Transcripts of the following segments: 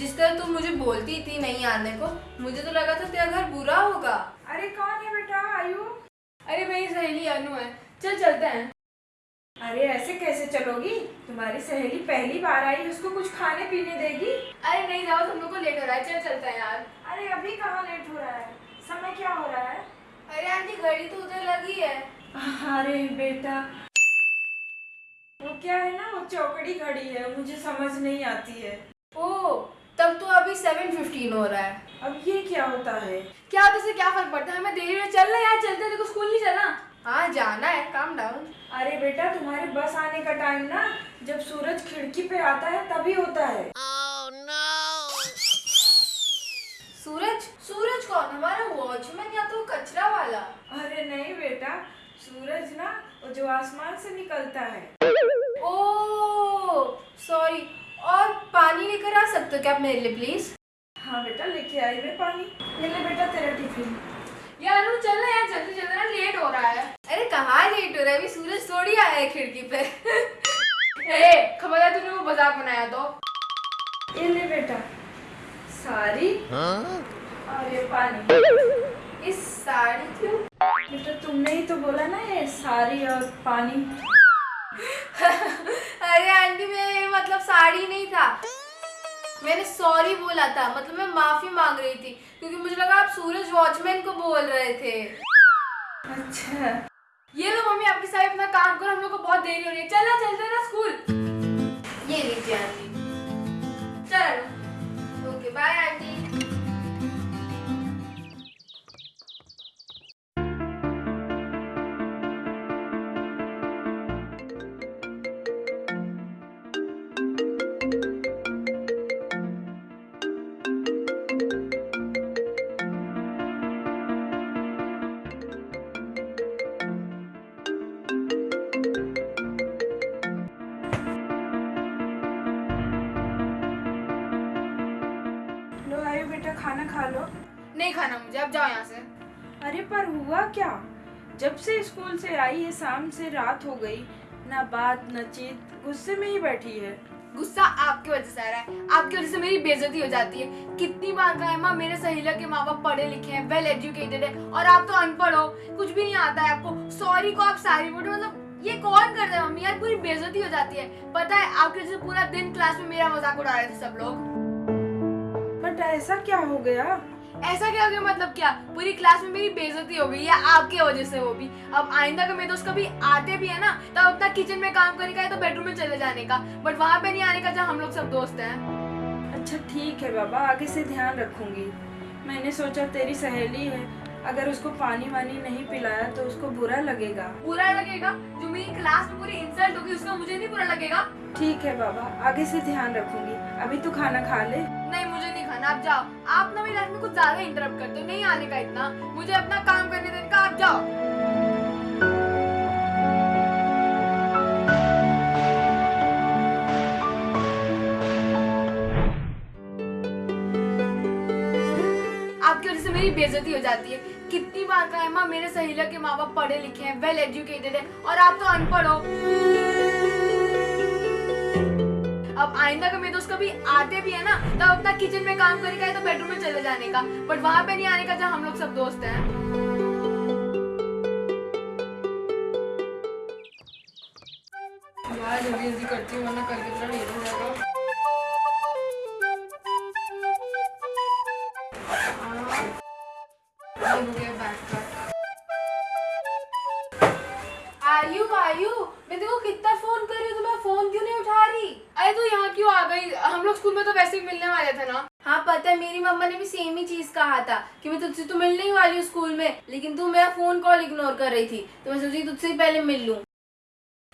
Sister तू मुझे बोलती थी नहीं आने को मुझे तो लगा था तेरा घर बुरा होगा। अरे कौन है बेटा? आयु अरे मेरी सहेली अनु है। चल चलते हैं। अरे ऐसे कैसे चलोगी? तुम्हारी सहेली पहली बार आई उसको कुछ खाने पीने देगी? अरे नहीं जाओ तुम लोग को लेट हो रहा है। चल चलते हैं यार। अरे अभी कहाँ लेट हो रहा है? समय क्या हो रहा है? अरे आंटी घड़ी तो उधर लगी है। अरे बेटा वो क्या है ना? वो चौकड़ी घड़ी है मुझे समझ नहीं आती है। ओ सेवन फिफ्टीन हो रहा है। अब ये क्या होता है? क्या होता है क्या फ़र्क पड़ता है? हमें देरी में चल रहा यार चलते देखो स्कूल नहीं चलना। हाँ जाना है। काम डाउन अरे बेटा तुम्हारे बस आने का टाइम ना जब सूरज खिड़की पे आता है तभी होता है। Oh, no. सूरज? सूरज कौन? हमारा वॉचमैन या तो कचरा वाला? अरे नहीं बेटा सूरज ना वो जो आसमान से निकलता है। ओ सॉरी और पानी लेकर आ सकते हो क्या आप मेरे लिए प्लीज़ हाँ बेटा लेके आई मैं पानी। ये ले बेटा तेरा टिफ़िन। यार अनु चल ना यार जल्दी जल्दी ना लेट हो रहा है। अरे कहाँ लेट हो रहा है? अभी सूरज थोड़ी आया है खिड़की पे। ए खबरदार तूने वो मज़ाक बनाया तो। ये ले बेटा। साड़ी। और ये पानी। इस साड़ी क्यों? बेटा तुमने ही तो बोला ना ये साड़ी और पानी। अरे आंटी मेरे मतलब साड़ी नहीं था। मैंने सॉरी बोला था मतलब मैं माफ़ी मांग रही थी क्योंकि मुझे लगा आप सूरज वॉचमैन को बोल रहे थे। अच्छा। ये लो मम्मी आपके साथ अपना काम करो हम लोग को बहुत देरी हो रही है। चलना चलते ना स्कूल ये लीजिए आंटी। चलो। Okay bye aunty. खाना खा लो। नहीं खाना मुझे अब जाओ यहाँ से। अरे पर हुआ क्या? जब से स्कूल से आई है शाम से रात हो गई ना बात न चीत गुस्से में ही बैठी है। गुस्सा आपकी वजह से आ रहा है। आपकी वजह से मेरी बेइज्जती हो जाती है। कितनी बार कहा है माँ मेरे सहेलिया के माँ बाप पढ़े लिखे हैं वेल एजुकेटेड है और आप तो अनपढ़ हो। कुछ भी नहीं आता है आपको। सॉरी को आप सारी बोलो मतलब ये कौन करता है मम्मी? यार पूरी बेइज्जती हो जाती है। पता है आपकी वजह से पूरा दिन क्लास में मेरा मज़ाक उड़ा रहे थे सब लोग। बट ऐसा क्या हो गया? ऐसा क्या हो गया? मतलब क्या? पूरी क्लास में मेरी बेइज्जती हो गई है आपके वजह से वो भी? अब आइंदा का मेरे दोस्त कभी आते भी है ना तब अपना किचन में काम करने का है तो बेडरूम में चले जाने का। बट वहाँ पे नहीं आने का जहाँ हम लोग सब दोस्त हैं। अच्छा ठीक है बाबा आगे से ध्यान रखूँगी। मैंने सोचा तेरी सहेली है। अगर उसको पानी वानी नहीं पिलाया तो उसको बुरा लगेगा। बुरा लगेगा? जो मेरी क्लास में पूरी इंसल्ट होगी उसका मुझे नहीं बुरा लगेगा? ठीक है बाबा आगे से ध्यान रखूँगी। अभी तो खाना खा ले। नहीं खाना आप जाओ। आप ना मेरी लाइफ में कुछ ज़्यादा इंटरप्ट करते हो। नहीं आने का इतना। मुझे अपना काम करने देने का। आप जाओ। आपकी वजह से मेरी बेइज्जती हो जाती है। कितनी बार कहा है, माँ, मेरे सहेलिया के माँ बाप पढ़े लिखे हैं वेल एजुकेटेड है, और आप तो अनपढ़ हो। अब आइंदा का मेरे दोस्त कभी आते भी है ना तब अपना किचन में काम करेगा तो बेडरूम में चले जाने का। बट वहाँ पे नहीं आने का जहाँ हम लोग सब दोस्त हैं। यार जल्दी करती हूँ वरना कल कितना लेट हो जाएगा हाँ, गया गई। हम लोग स्कूल में तो वैसे ही मिलने वाले थे ना। हाँ पता है मेरी मम्मा ने भी सेम ही चीज़ कहा था कि मैं तुझसे तो मिलने ही वाली हूँ स्कूल में लेकिन तू मेरा फ़ोन कॉल इग्नोर कर रही थी तो मैं सोची तुझसे पहले मिल लूँ।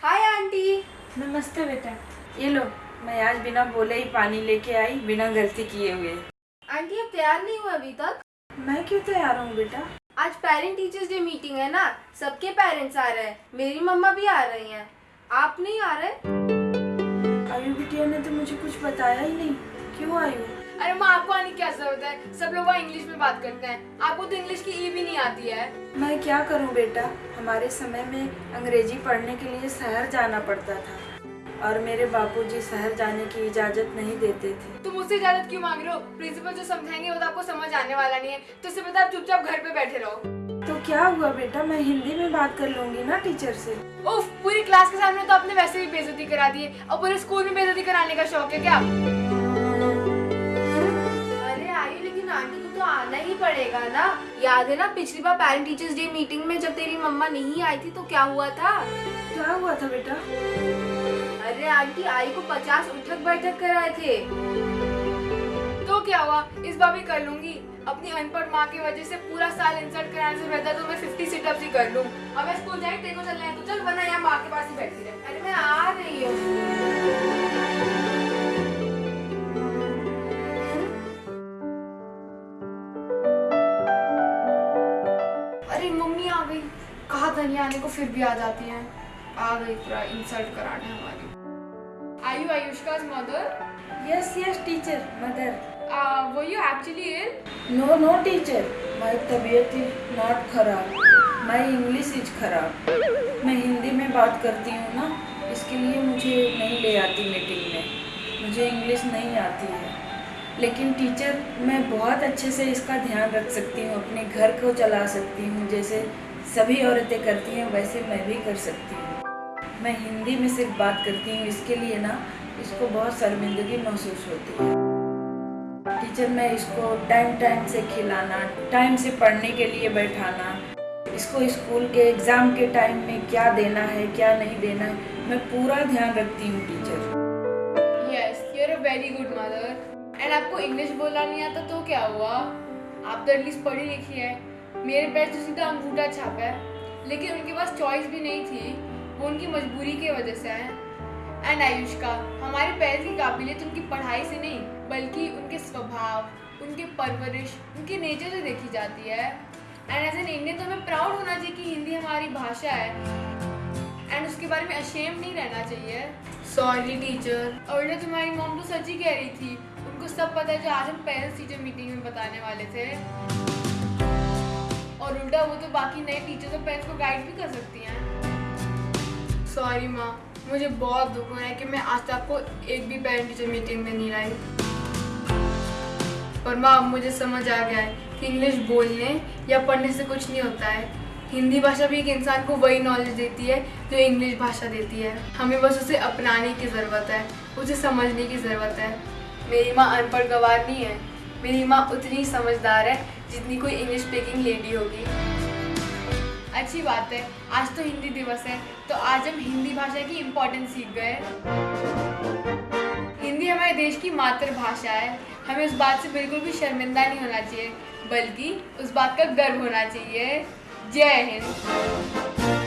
हाय आंटी नमस्ते बेटा। ये लो मैं आज बिना बोले ही पानी लेके आई बिना गलती किए हुए। आंटी अब तैयार नहीं हुआ अभी तक? मैं क्यों तैयार हूँ बेटा? आज पेरेंट टीचर्स डे मीटिंग है ना सबके पेरेंट्स आ रहे हैं मेरी मम्मा भी आ रही हैं। आप नहीं आ रहे? आयु बिटिया ने तो मुझे कुछ बताया ही नहीं। क्यों आयु अरे माँ आपको आने की क्या ज़रूरत है? सब लोग वहाँ इंग्लिश में बात करते हैं। आपको तो इंग्लिश की ई भी नहीं आती है। मैं क्या करूँ बेटा? हमारे समय में अंग्रेज़ी पढ़ने के लिए शहर जाना पड़ता था। और मेरे बापूजी शहर जाने की इजाज़त नहीं देते थे। तुम मुझसे इजाज़त क्यों मांग रहे हो? प्रिंसिपल जो समझाएँगे वो तो आपको समझ आने वाला नहीं है। तो इससे पता आप चुपचाप घर पे बैठे रहो। तो क्या हुआ बेटा? मैं हिंदी में बात कर लूँगी ना टीचर से। उफ पूरी क्लास के सामने तो आपने वैसे भी बेइज्जती करा दी है। और पूरे स्कूल में बेइज्जती कराने का शौक है क्या? अरे आयु लेकिन आंटी को तो आना ही पड़ेगा ना। याद है ना पिछली बार पेरेंट टीचर्स डे मीटिंग में जब तेरी मम्मा नहीं आई थी तो क्या हुआ था? क्या हुआ था बेटा? अरे आंटी, आई को पचास उठक बैठक कराए थे। तो क्या हुआ? इस बार भी कर लूँगी। अपनी अनपढ़ माँ की वजह से पूरा साल इंसल्ट कराने से बेहतर तो मैं 50 सिटअप्स ही कर लूँ। अब मैं स्कूल जाए तेरे चलना है तो चल, वरना यहाँ माँ के पास ही बैठी रहे। अरे मैं आ रही हूँ। मम्मी आ गई। कहा था नहीं आने को फिर भी आ जाती है? आ गई, पूरा इंसल्ट कराने हमारी आयु आयुष्का's mother? Yes yes teacher mother uh, were you actually ill? No no teacher my तबीयत इज़ नॉट खराब. माई इंग्लिश इज़ खराब. मैं हिंदी में बात करती हूँ ना इसके लिए मुझे नहीं ले आती मीटिंग में. मुझे इंग्लिश नहीं आती है. लेकिन टीचर मैं बहुत अच्छे से इसका ध्यान रख सकती हूँ अपने घर को चला सकती हूँ जैसे सभी औरतें करती हैं वैसे मैं भी कर सकती हूँ. मैं हिंदी में सिर्फ़ बात करती हूँ, इसके लिए ना इसको बहुत शर्मिंदगी महसूस होती है। टीचर, मैं इसको टाइम टाइम से खिलाना टाइम से पढ़ने के लिए बैठाना, इसको स्कूल के एग्ज़ाम के टाइम में क्या देना है, क्या नहीं देना है, मैं पूरा ध्यान रखती हूँ, teacher. Yes, you're a very good mother. And आपको इंग्लिश बोलना नहीं आता तो क्या हुआ? आप तो एटलीस्ट पढ़ी लिखी है। मेरे पैर तो सीधा अंगूठा छापा है। लेकिन उनके पास चॉइस भी नहीं थी। वो उनकी मजबूरी की वजह से है। एंड आयुष्का, हमारे पेरेंट्स की काबिलियत उनकी पढ़ाई से नहीं, बल्कि उनके स्वभाव, उनके परवरिश, उनके नेचर से देखी जाती है। एंड एज एन इंडियन तो हमें प्राउड होना चाहिए कि हिंदी हमारी भाषा है। एंड उसके बारे में अशेम नहीं रहना चाहिए। सॉरी टीचर और उल्टा तुम्हारी मॉम तो सच ही कह रही थी, उनको सब पता है जो आज हम पेरेंट्स टीचर मीटिंग में बताने वाले थे। और उल्टा वो तो बाकी नए टीचर्स और पेरेंट्स को गाइड भी कर सकती हैं। सॉरी माँ। मुझे बहुत दुख हो रहा है कि मैं आज तक आपको एक भी पेरेंट टीचर मीटिंग में नहीं लाई। पर माँ, अब मुझे समझ आ गया है कि इंग्लिश बोलने या पढ़ने से कुछ नहीं होता है। हिंदी भाषा भी एक इंसान को वही नॉलेज देती है जो इंग्लिश भाषा देती है। हमें बस उसे अपनाने की ज़रूरत है, उसे समझने की ज़रूरत है। मेरी माँ अनपढ़ गवार नहीं है। मेरी माँ उतनी समझदार है जितनी कोई इंग्लिश स्पीकिंग लेडी होगी। अच्छी बात है। आज तो हिंदी दिवस है तो आज हम हिंदी भाषा की इम्पोर्टेंस सीख गए हिंदी हमारे देश की मातृभाषा है। हमें उस बात से बिल्कुल भी शर्मिंदा नहीं होना चाहिए, बल्कि उस बात का गर्व होना चाहिए। जय हिंद।